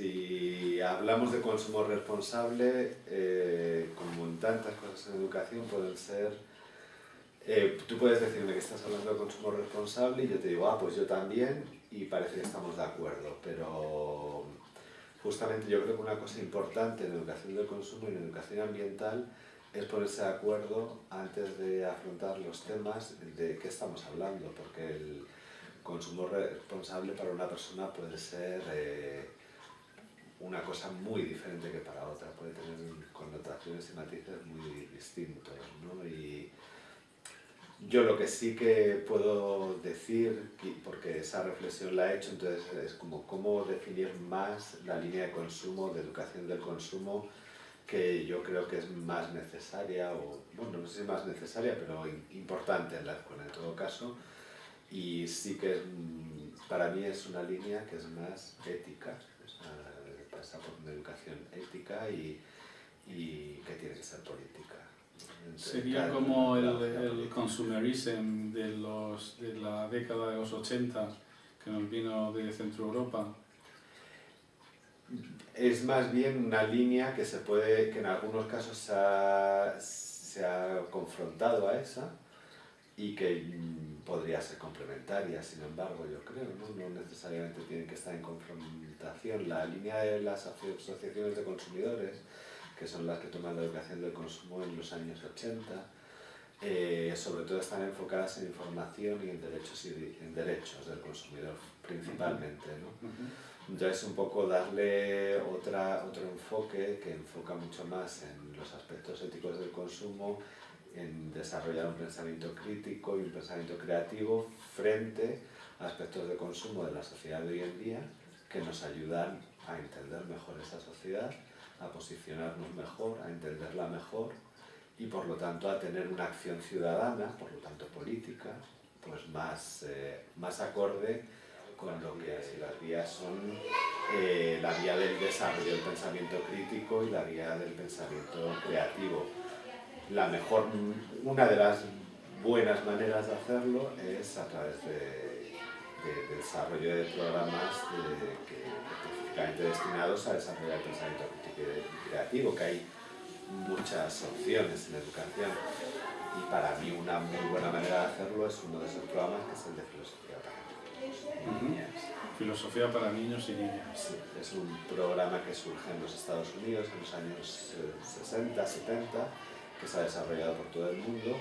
si hablamos de consumo responsable, eh, como en tantas cosas en educación, pueden ser... Eh, tú puedes decirme que estás hablando de consumo responsable y yo te digo, ah, pues yo también, y parece que estamos de acuerdo, pero justamente yo creo que una cosa importante en educación del consumo y en educación ambiental es ponerse de acuerdo antes de afrontar los temas de qué estamos hablando, porque el consumo responsable para una persona puede ser eh, una cosa muy diferente que para otra, puede tener connotaciones y matices muy distintos. ¿no? Y yo lo que sí que puedo decir, porque esa reflexión la he hecho, entonces es como cómo definir más la línea de consumo, de educación del consumo, que yo creo que es más necesaria, o bueno, no sé si más necesaria, pero importante en la escuela en todo caso, y sí que para mí es una línea que es más ética, por una educación ética y, y que tiene que ser política. Sería como el, el consumerism de, los, de la década de los 80 que nos vino de Centro Europa, es más bien una línea que se puede, que en algunos casos se ha, se ha confrontado a esa y que mm, podría ser complementaria, sin embargo, yo creo, ¿no? no necesariamente tienen que estar en confrontación. La línea de las asociaciones de consumidores, que son las que toman la educación del consumo en los años 80, eh, sobre todo están enfocadas en información y en derechos, y en derechos del consumidor, principalmente. ¿no? Entonces, un poco darle otra, otro enfoque que enfoca mucho más en los aspectos éticos del consumo, en desarrollar un pensamiento crítico y un pensamiento creativo frente a aspectos de consumo de la sociedad de hoy en día que nos ayudan a entender mejor esa sociedad, a posicionarnos mejor, a entenderla mejor y por lo tanto a tener una acción ciudadana, por lo tanto política, pues más, eh, más acorde con lo que así las vías son eh, la vía del desarrollo del pensamiento crítico y la vía del pensamiento creativo. La mejor, una de las buenas maneras de hacerlo es a través de, desarrollo de programas que, específicamente destinados a desarrollar el pensamiento creativo, que hay muchas opciones en educación. Y para mí una muy buena manera de hacerlo es uno de esos programas que es el de filosofía Filosofía para niños y niñas. es un programa que surge en los Estados Unidos en los años 60, eh, 70, que se ha desarrollado por todo el mundo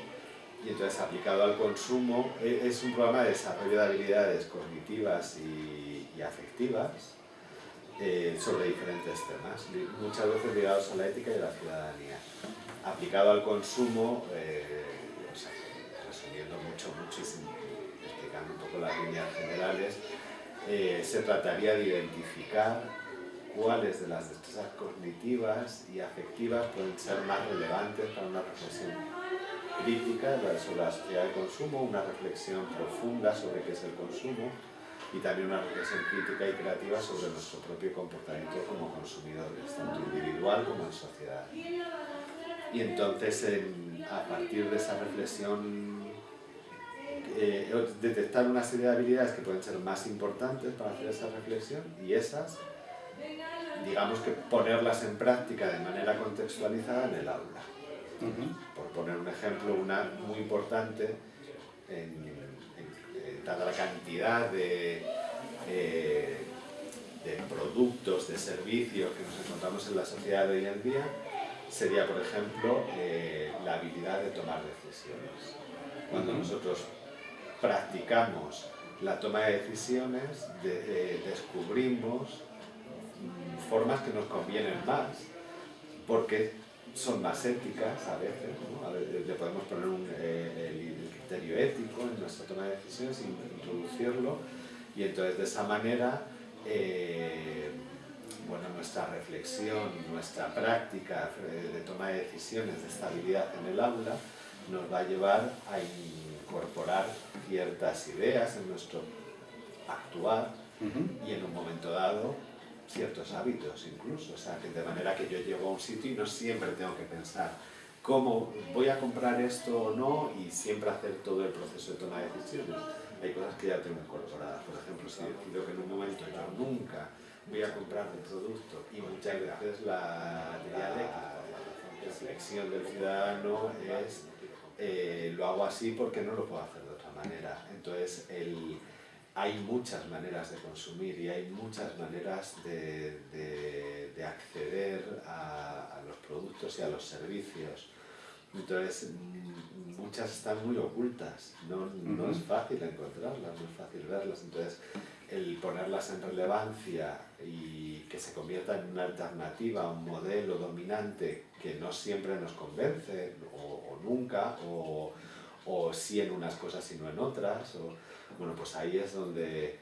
y entonces aplicado al consumo e, es un programa de desarrollo de habilidades cognitivas y, afectivas eh, sobre diferentes temas, muchas veces ligados a la ética y a la ciudadanía. Aplicado al consumo, eh, resumiendo mucho, muchísimo, un poco las líneas generales, eh, se trataría de identificar cuáles de las destrezas cognitivas y afectivas pueden ser más relevantes para una reflexión crítica sobre la sociedad de consumo, una reflexión profunda sobre qué es el consumo y también una reflexión crítica y creativa sobre nuestro propio comportamiento como consumidores, tanto individual como en sociedad. Y entonces, a partir de esa reflexión eh, detectar una serie de habilidades que pueden ser más importantes para hacer esa reflexión y esas, digamos que ponerlas en práctica de manera contextualizada en el aula. Poner un ejemplo, una muy importante, en, dada la cantidad de, eh, de productos, de servicios que nos encontramos en la sociedad de hoy en día, sería, por ejemplo, eh, la habilidad de tomar decisiones. Cuando nosotros practicamos la toma de decisiones, descubrimos formas que nos convienen más, porque son más éticas a veces, le podemos poner un, eh, el criterio ético en nuestra toma de decisiones y introducirlo, y entonces de esa manera eh, bueno, nuestra reflexión, nuestra práctica de toma de decisiones, de estabilidad en el aula, nos va a llevar a incorporar ciertas ideas en nuestro actuar y en un momento dado ciertos hábitos incluso, o sea, que de manera que yo llego a un sitio y no siempre tengo que pensar cómo voy a comprar esto o no y siempre hacer todo el proceso de toma de decisiones. Hay cosas que ya tengo incorporadas, por ejemplo, si decido que en un momento yo nunca voy a comprar un producto y muchas veces la la reflexión del ciudadano es eh, lo hago así porque no lo puedo hacer de otra manera. Entonces el, hay muchas maneras de consumir y hay muchas maneras de, de, acceder a, a, los productos y a los servicios. Entonces, mm, muchas están muy ocultas, no, no es fácil encontrarlas, no es fácil verlas. Entonces, el ponerlas en relevancia y que se convierta en una alternativa, un modelo dominante que no siempre nos convence, o, o nunca, o, o sí en unas cosas y no en otras, o, bueno, pues ahí es donde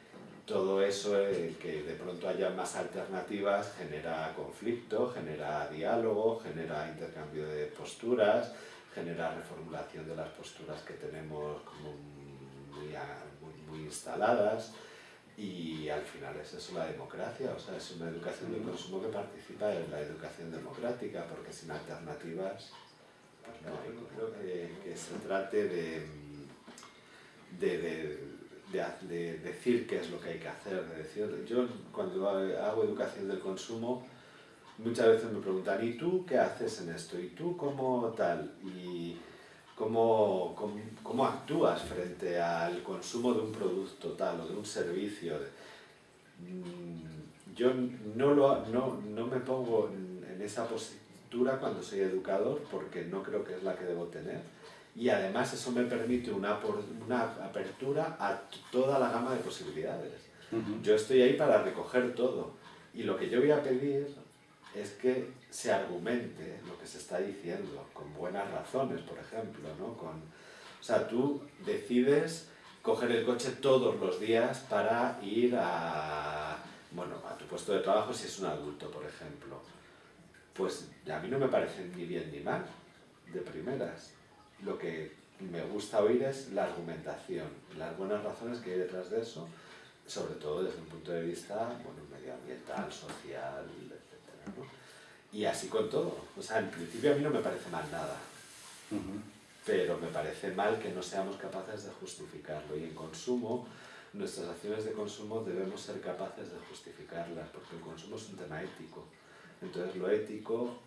todo eso, el que de pronto haya más alternativas, genera conflicto, genera diálogo, genera intercambio de posturas, genera reformulación de las posturas que tenemos como muy, muy, instaladas y al final es eso la democracia, o sea, es una educación del consumo que participa en la educación democrática, porque sin alternativas no hay, creo que, se trate de, de, de de, decir qué es lo que hay que hacer, de decir, yo cuando hago educación del consumo, muchas veces me preguntan, ¿y tú qué haces en esto? ¿Y tú cómo tal? ¿Y cómo, cómo, cómo actúas frente al consumo de un producto tal o de un servicio? Mm, yo no, lo, no, no me pongo en esa postura cuando soy educador porque no creo que es la que debo tener y además eso me permite una, una apertura a toda la gama de posibilidades. Yo estoy ahí para recoger todo y lo que yo voy a pedir es que se argumente lo que se está diciendo, con buenas razones, por ejemplo, ¿no? Con, o sea, tú decides coger el coche todos los días para ir a, bueno, a tu puesto de trabajo si es un adulto, por ejemplo. Pues a mí no me parece ni bien ni mal, de primeras lo que me gusta oír es la argumentación, las buenas razones que hay detrás de eso, sobre todo desde un punto de vista bueno, medioambiental, social, etc. ¿no? Y así con todo. O sea, en principio a mí no me parece mal nada, pero me parece mal que no seamos capaces de justificarlo. Y en consumo, nuestras acciones de consumo debemos ser capaces de justificarlas, porque el consumo es un tema ético. Entonces lo ético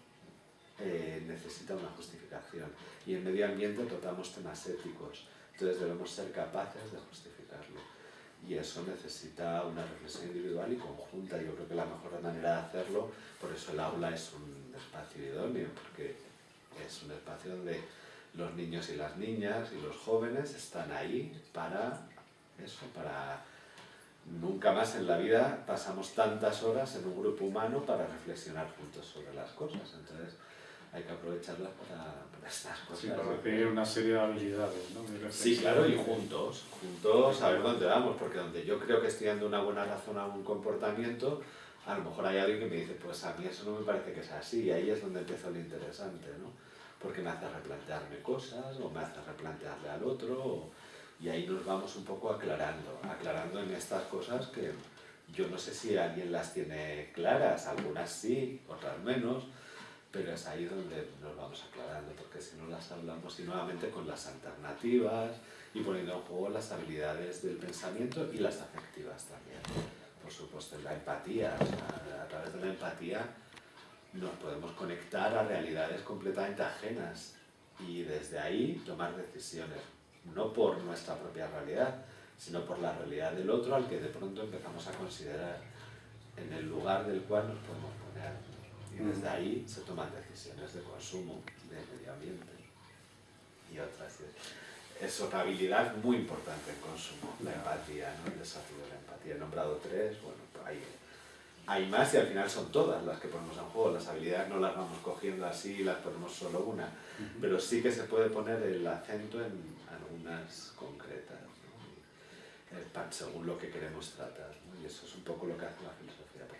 eh, necesita una justificación. Y en medio ambiente tratamos temas éticos, entonces debemos ser capaces de justificarlo. Y eso necesita una reflexión individual y conjunta. Yo creo que la mejor manera de hacerlo, por eso el aula es un espacio idóneo, porque es un espacio donde los niños y las niñas y los jóvenes están ahí para eso, para nunca más en la vida pasamos tantas horas en un grupo humano para reflexionar juntos sobre las cosas. Entonces, hay que aprovecharlas para, para estas cosas. Sí, para recibir una serie de habilidades, ¿no? sí, claro, y juntos, juntos a ver dónde vamos, porque donde yo creo que estoy dando una buena razón a un comportamiento, a lo mejor hay alguien que me dice, pues a mí eso no me parece que sea así, y ahí es donde empieza lo interesante, ¿no? Porque me hace replantearme cosas, o me hace replantearle al otro, y ahí nos vamos un poco aclarando, aclarando en estas cosas que yo no sé si alguien las tiene claras, algunas sí, otras menos, pero es ahí donde nos vamos aclarando, porque si no las hablamos y nuevamente con las alternativas y poniendo en juego las habilidades del pensamiento y las afectivas también. Por supuesto, la empatía, a través de la empatía nos podemos conectar a realidades completamente ajenas y desde ahí tomar decisiones, no por nuestra propia realidad, sino por la realidad del otro al que de pronto empezamos a considerar en el lugar del cual nos podemos poner y desde ahí se toman decisiones de consumo, de medio ambiente y otras. Es otra habilidad muy importante en consumo, la empatía, ¿no? el desarrollo de la empatía. He nombrado tres, bueno, hay, hay más y al final son todas las que ponemos en juego. Las habilidades no las vamos cogiendo así y las ponemos solo una, pero sí que se puede poner el acento en algunas concretas, ¿no? según lo que queremos tratar. Y eso es un poco lo que hace la filosofía por